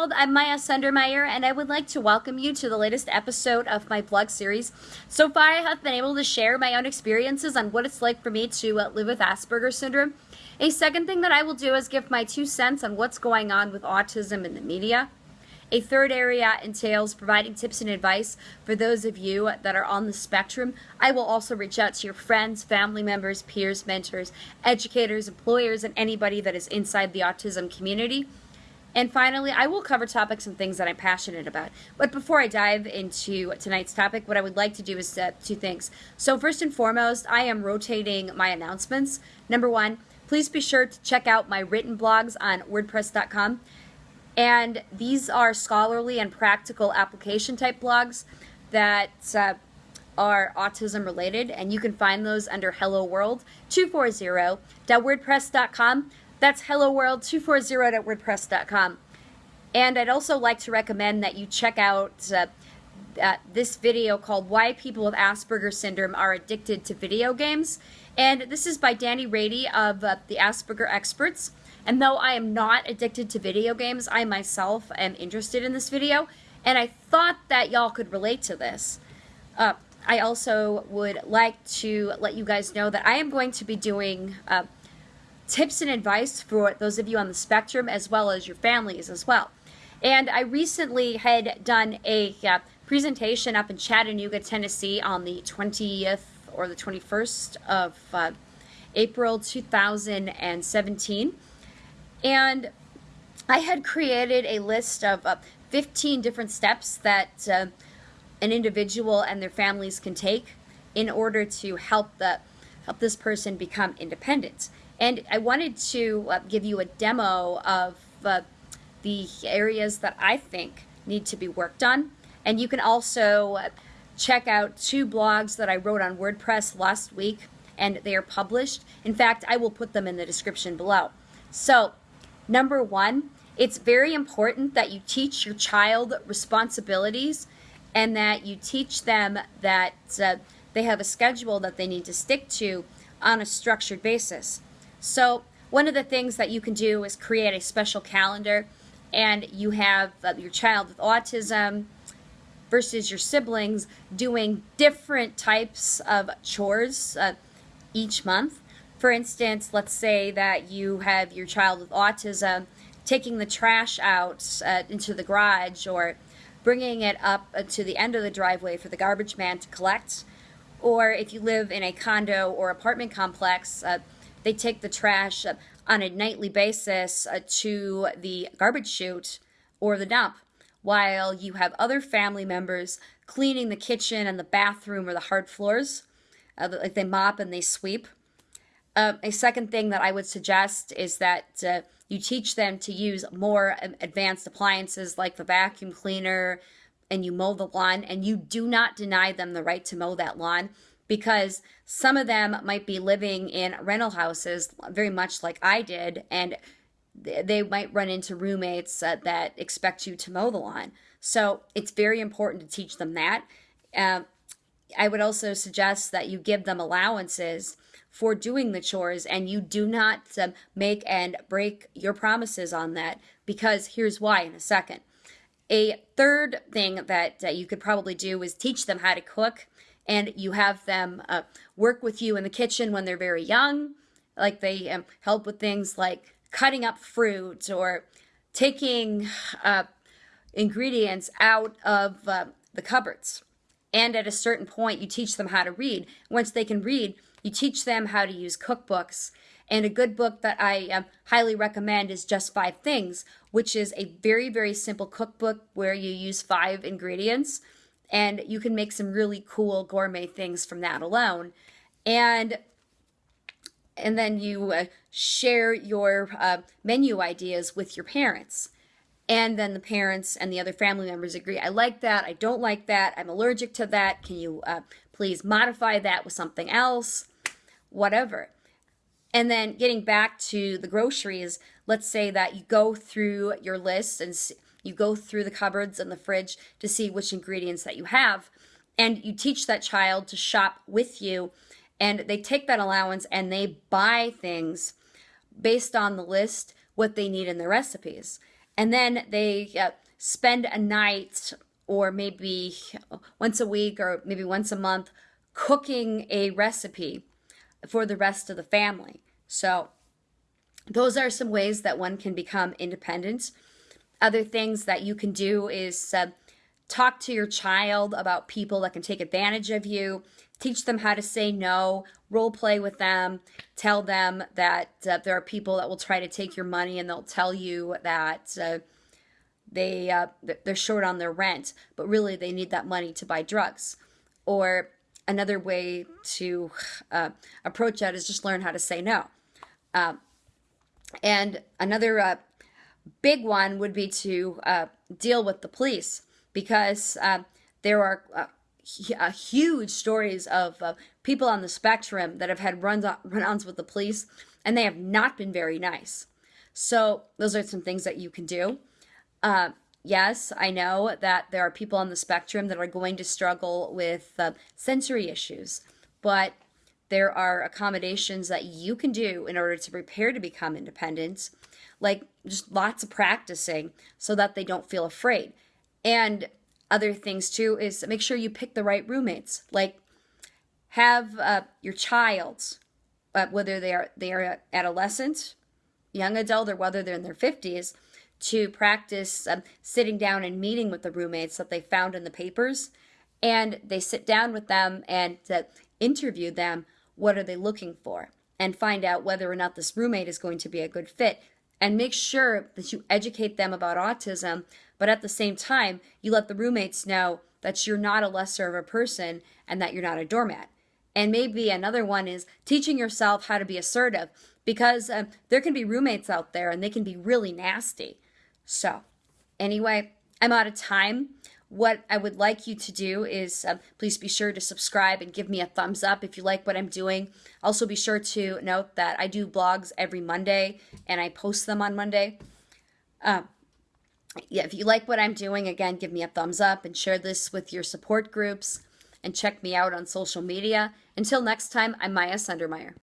world, I'm Maya Sundermeyer, and I would like to welcome you to the latest episode of my blog series. So far, I have been able to share my own experiences on what it's like for me to uh, live with Asperger's syndrome. A second thing that I will do is give my two cents on what's going on with autism in the media. A third area entails providing tips and advice for those of you that are on the spectrum. I will also reach out to your friends, family members, peers, mentors, educators, employers, and anybody that is inside the autism community. And finally, I will cover topics and things that I'm passionate about. But before I dive into tonight's topic, what I would like to do is uh, two things. So, first and foremost, I am rotating my announcements. Number one, please be sure to check out my written blogs on WordPress.com. And these are scholarly and practical application type blogs that uh, are autism related, and you can find those under Hello World 240.wordpress.com. That's Hello World 240.wordpress.com. And I'd also like to recommend that you check out uh, uh, this video called Why People with Asperger's Syndrome Are Addicted to Video Games. And this is by Danny Raede of uh, the Asperger Experts. And though I am not addicted to video games, I myself am interested in this video, and I thought that y'all could relate to this. Uh, I also would like to let you guys know that I am going to be doing uh, tips and advice for those of you on the spectrum as well as your families as well. And I recently had done a uh, presentation up in Chattanooga, Tennessee on the 20th or the 21st of uh, April 2017 and I had created a list of uh, 15 different steps that uh, an individual and their families can take in order to help the help this person become independent. And I wanted to uh, give you a demo of uh, the areas that I think need to be worked on. And you can also uh, check out two blogs that I wrote on WordPress last week, and they are published. In fact, I will put them in the description below. So Number one, it's very important that you teach your child responsibilities and that you teach them that uh, they have a schedule that they need to stick to on a structured basis. So one of the things that you can do is create a special calendar and you have uh, your child with autism versus your siblings doing different types of chores uh, each month for instance, let's say that you have your child with autism taking the trash out uh, into the garage or bringing it up uh, to the end of the driveway for the garbage man to collect. Or if you live in a condo or apartment complex, uh, they take the trash on a nightly basis uh, to the garbage chute or the dump, while you have other family members cleaning the kitchen and the bathroom or the hard floors. Uh, like they mop and they sweep. Uh, a second thing that I would suggest is that uh, you teach them to use more advanced appliances like the vacuum cleaner and you mow the lawn and you do not deny them the right to mow that lawn because some of them might be living in rental houses very much like I did and they might run into roommates uh, that expect you to mow the lawn. So it's very important to teach them that. Uh, I would also suggest that you give them allowances for doing the chores and you do not um, make and break your promises on that because here's why in a second. A third thing that you could probably do is teach them how to cook and you have them uh, work with you in the kitchen when they're very young. Like they um, help with things like cutting up fruit or taking uh, ingredients out of uh, the cupboards. And at a certain point, you teach them how to read. Once they can read, you teach them how to use cookbooks. And a good book that I um, highly recommend is Just Five Things, which is a very, very simple cookbook where you use five ingredients and you can make some really cool gourmet things from that alone. And and then you uh, share your uh, menu ideas with your parents. And then the parents and the other family members agree, I like that, I don't like that, I'm allergic to that, can you uh, please modify that with something else? whatever. And then getting back to the groceries, let's say that you go through your list and you go through the cupboards and the fridge to see which ingredients that you have. And you teach that child to shop with you. And they take that allowance and they buy things based on the list, what they need in their recipes. and then they uh, spend a night or maybe once a week or maybe once a month cooking a recipe for the rest of the family. So, those are some ways that one can become independent. Other things that you can do is uh, talk to your child about people that can take advantage of you, teach them how to say no, role play with them, tell them that uh, there are people that will try to take your money and they'll tell you that uh, they uh, they're short on their rent, but really they need that money to buy drugs. Or another way to uh, approach that is just learn how to say no. Um, and another uh, big one would be to uh, deal with the police because uh, there are uh, huge stories of uh, people on the spectrum that have had runs run-ons with the police and they have not been very nice. So those are some things that you can do. Uh, yes, I know that there are people on the spectrum that are going to struggle with uh, sensory issues, but there are accommodations that you can do in order to prepare to become independent, like just lots of practicing so that they don't feel afraid. And other things too is make sure you pick the right roommates. Like have uh, your child, uh, whether they are they are adolescent, young adult, or whether they're in their fifties, to practice um, sitting down and meeting with the roommates that they found in the papers, and they sit down with them and uh, interview them. What are they looking for? And find out whether or not this roommate is going to be a good fit and make sure that you educate them about autism, but at the same time, you let the roommates know that you're not a lesser of a person and that you're not a doormat. And maybe another one is teaching yourself how to be assertive because um, there can be roommates out there and they can be really nasty. So, anyway, I'm out of time what I would like you to do is um, please be sure to subscribe and give me a thumbs up if you like what I'm doing. Also, be sure to note that I do blogs every Monday and I post them on Monday. Uh, yeah, if you like what I'm doing, again, give me a thumbs up and share this with your support groups and check me out on social media. Until next time, I'm Maya Sundermeyer.